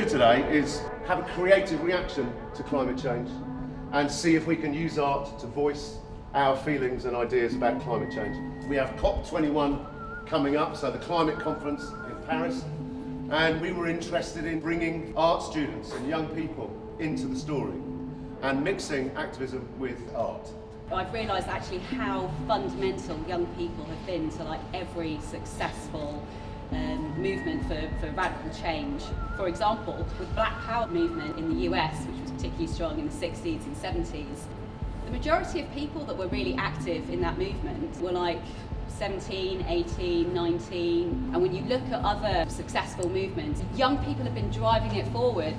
do today is have a creative reaction to climate change and see if we can use art to voice our feelings and ideas about climate change. We have COP21 coming up, so the climate conference in Paris, and we were interested in bringing art students and young people into the story and mixing activism with art. I've realised actually how fundamental young people have been to like every successful um, movement for, for radical change. For example, with Black Power movement in the US, which was particularly strong in the 60s and 70s, the majority of people that were really active in that movement were like 17, 18, 19. And when you look at other successful movements, young people have been driving it forward.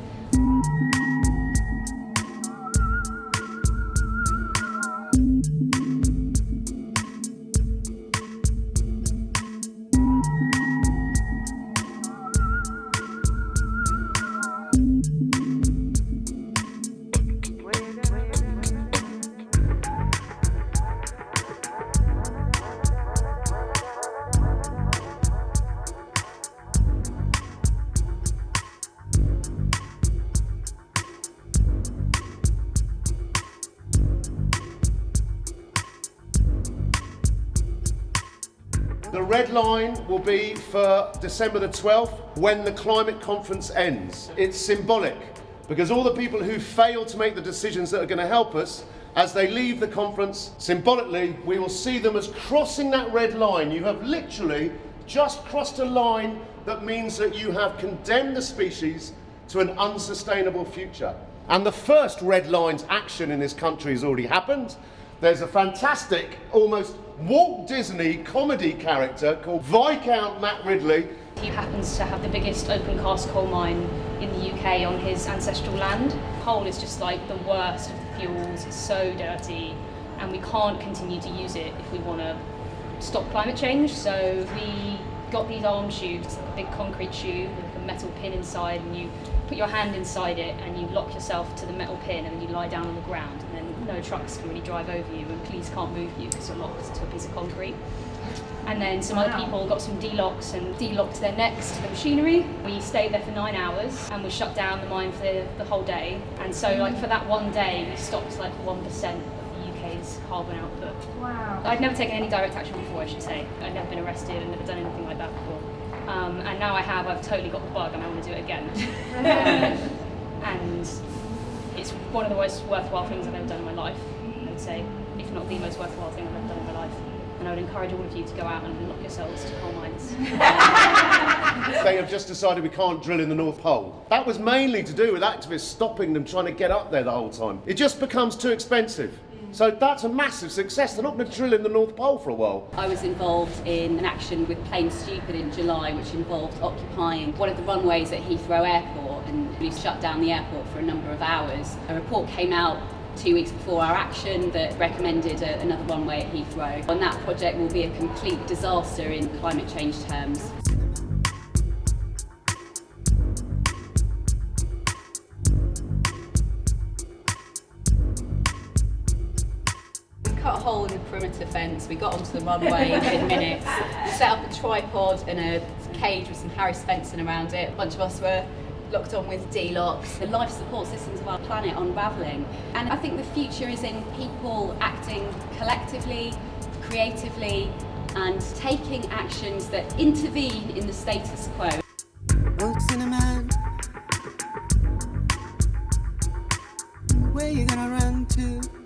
Red line will be for December the 12th when the climate conference ends. It's symbolic because all the people who fail to make the decisions that are going to help us as they leave the conference, symbolically, we will see them as crossing that red line. You have literally just crossed a line that means that you have condemned the species to an unsustainable future. And the first red line's action in this country has already happened. There's a fantastic, almost Walt Disney comedy character called Viscount Matt Ridley. He happens to have the biggest open cast coal mine in the UK on his ancestral land. Coal is just like the worst of the fuels, it's so dirty, and we can't continue to use it if we want to stop climate change. So we got these arm tubes, a big concrete tube with a metal pin inside, and you put your hand inside it and you lock yourself to the metal pin and then you lie down on the ground and then no trucks can really drive over you and police can't move you because you're locked to a piece of concrete. And then some wow. other people got some D-locks and D-locked their necks to the machinery. We stayed there for nine hours and we shut down the mine for the, the whole day. And so like for that one day we stopped like 1% of the UK's carbon output. Wow. I'd never taken any direct action before I should say. I'd never been arrested and never done anything like that before. Um, and now I have, I've totally got the bug and I want to do it again. and it's one of the most worthwhile things I've ever done in my life, I would say, if not the most worthwhile thing I've ever done in my life. And I would encourage all of you to go out and lock yourselves to coal mines. they have just decided we can't drill in the North Pole. That was mainly to do with activists stopping them trying to get up there the whole time. It just becomes too expensive. So that's a massive success. They're not going to drill in the North Pole for a while. I was involved in an action with Plane Stupid in July, which involved occupying one of the runways at Heathrow Airport, and we shut down the airport for a number of hours. A report came out two weeks before our action that recommended a, another runway at Heathrow. And that project will be a complete disaster in climate change terms. The fence, we got onto the runway in minutes, set up a tripod and a cage with some Heras fencing around it. A bunch of us were locked on with D-locks. The life support systems of our planet unravelling. And I think the future is in people acting collectively, creatively, and taking actions that intervene in the status quo. What's in a man? Where you gonna run to?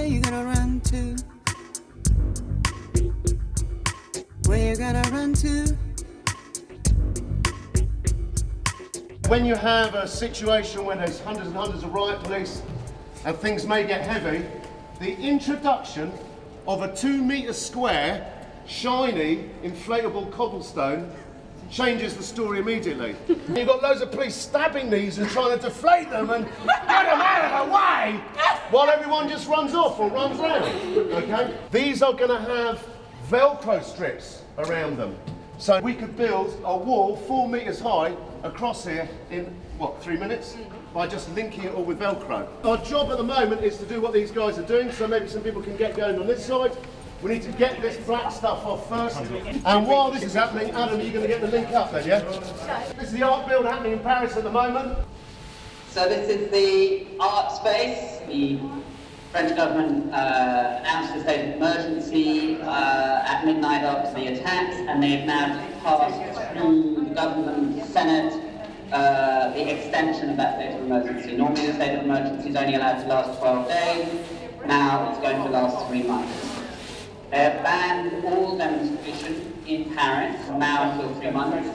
Where you gonna run to? Where you gonna run to? When you have a situation where there's hundreds and hundreds of riot police and things may get heavy, the introduction of a two metre square, shiny, inflatable cobblestone changes the story immediately. You've got loads of police stabbing these and trying to deflate them and get them out of the way while everyone just runs off or runs round. Okay? These are going to have Velcro strips around them. So we could build a wall four metres high across here in, what, three minutes? By just linking it all with Velcro. Our job at the moment is to do what these guys are doing, so maybe some people can get going on this side. We need to get this black stuff off first. And while this is happening, Adam, are you going to get the link up then, yeah? This is the art build happening in Paris at the moment. So this is the art space. The French government uh, announced a state of emergency uh, at midnight after the attacks, and they have now passed through the government, Senate, uh, the extension of that state of emergency. Normally the state of emergency is only allowed to last 12 days. Now it's going to last three months. They have banned all demonstration in Paris now until three months.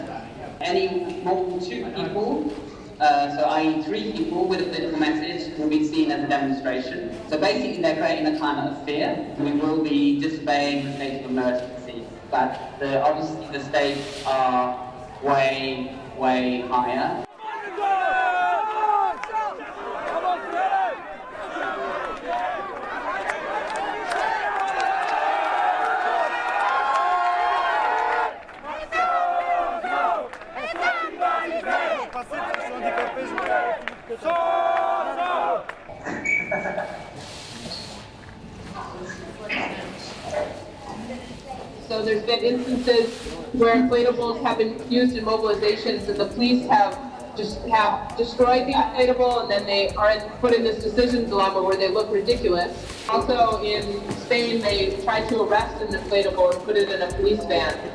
Any more than two people, uh, so i.e. three people with a political message, will be seen as a demonstration. So basically they're creating a climate of fear. We will be disobeying the state of emergency. But the, obviously the stakes are way, way higher. So there's been instances where inflatables have been used in mobilizations and the police have just have destroyed the inflatable and then they are put in this decision dilemma where they look ridiculous. Also in Spain, they tried to arrest an inflatable and put it in a police van.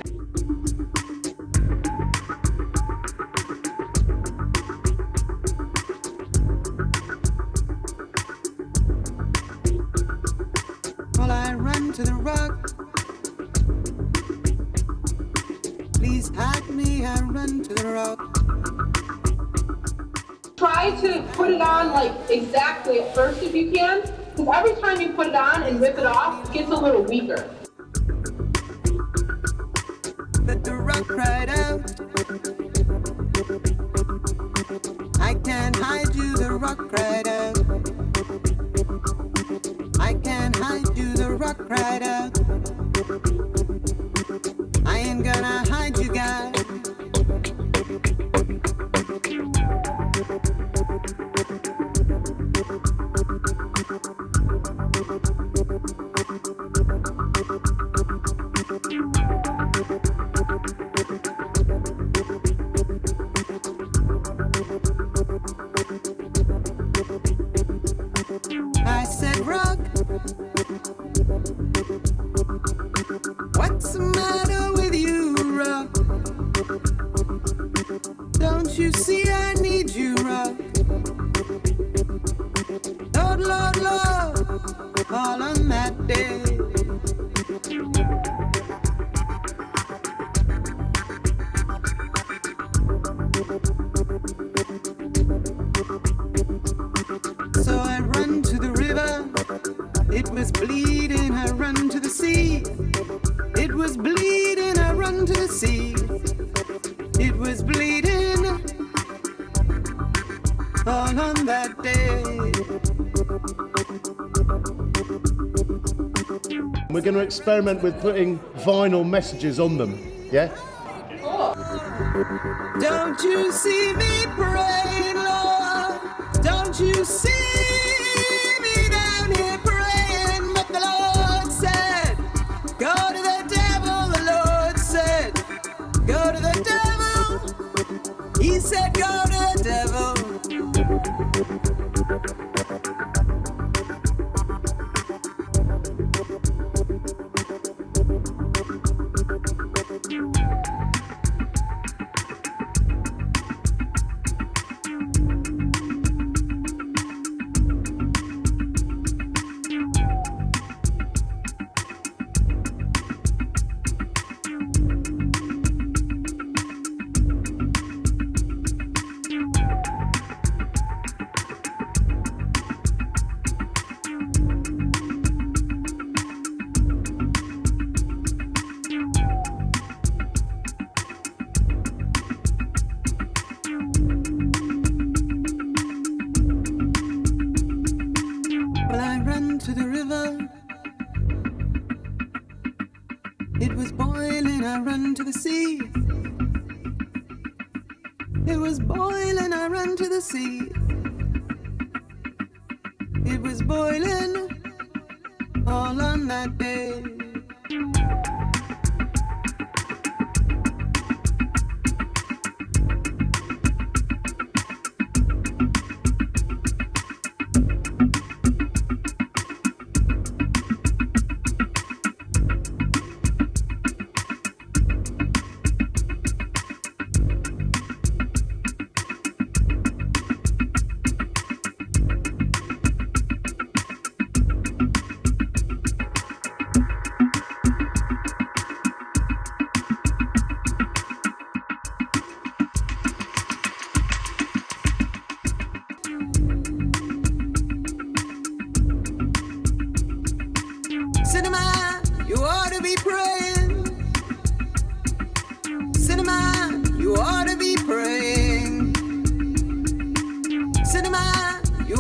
Try to put it on like exactly at first if you can, because every time you put it on and rip it off, it gets a little weaker. Let the rock cried out. I can't hide you, the rock cried out. I can't hide you, the rock cried out. I ain't gonna hide that day. We're going to experiment with putting vinyl messages on them, yeah? Don't you see me Well, I ran to the river. It was boiling, I ran to the sea. It was boiling, I ran to the sea. It was boiling all on that day. Cinema, you ought to be praying. Cinema, you ought to be praying. Cinema, you